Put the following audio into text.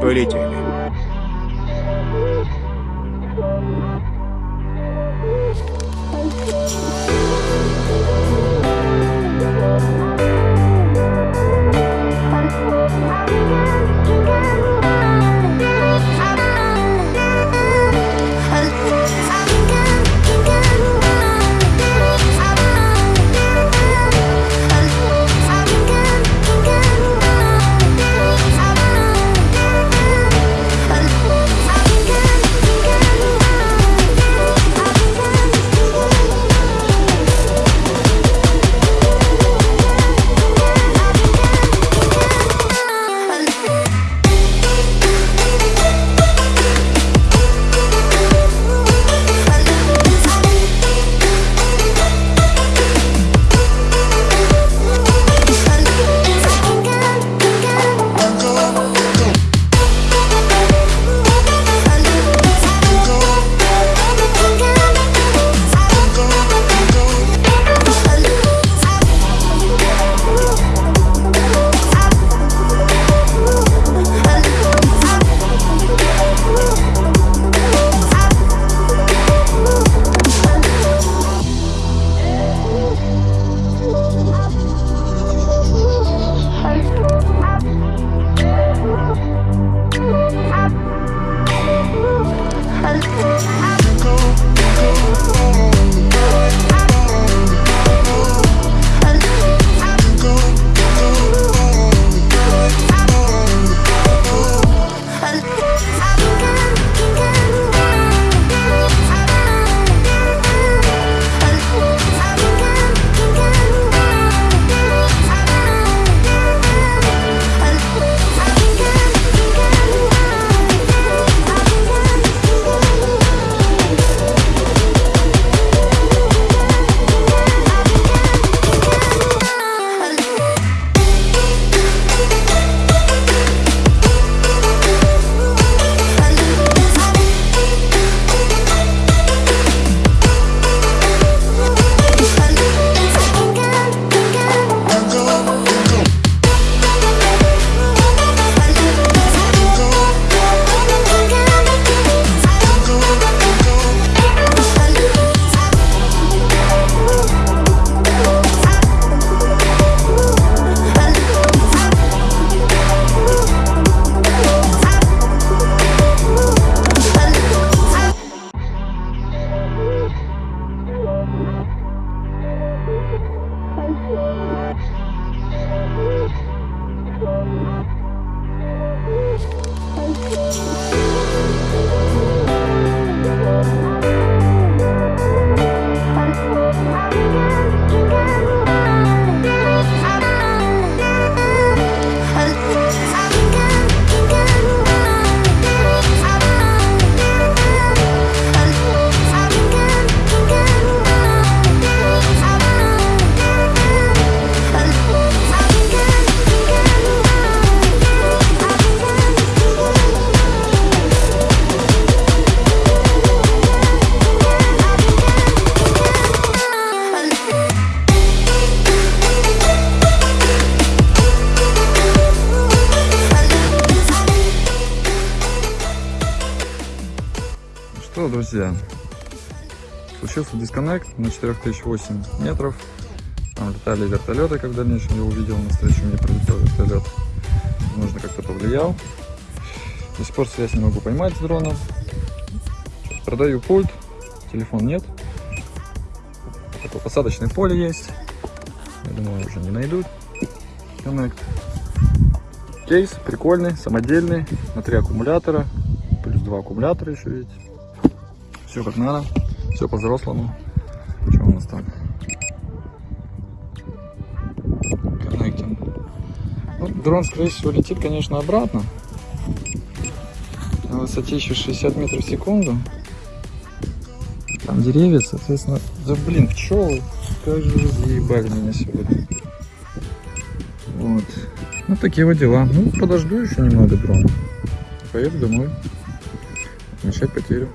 Полетели. Что, друзья, случился дисконнект на 4008 метров. Там летали вертолеты, как в дальнейшем я увидел, на встречу мне прилетел вертолет. Нужно как-то повлиял. До сих пор связь не могу поймать с дроном. Продаю пульт, телефон нет. Такое посадочное поле есть. Я думаю, уже не найдут. Connect. Кейс прикольный, самодельный, на три аккумулятора, плюс два аккумулятора еще видите. Все как надо, все по-взрослому. Что у нас там? Коннектинг. Ну, дрон, скорее всего, летит, конечно, обратно. На высоте еще 60 метров в секунду. Там деревья, соответственно... Да блин, пчелы. Как же вы заебали меня сегодня. Вот. Ну, такие вот дела. Ну, подожду еще немного дрона. Поеду домой. Отмечать потерю.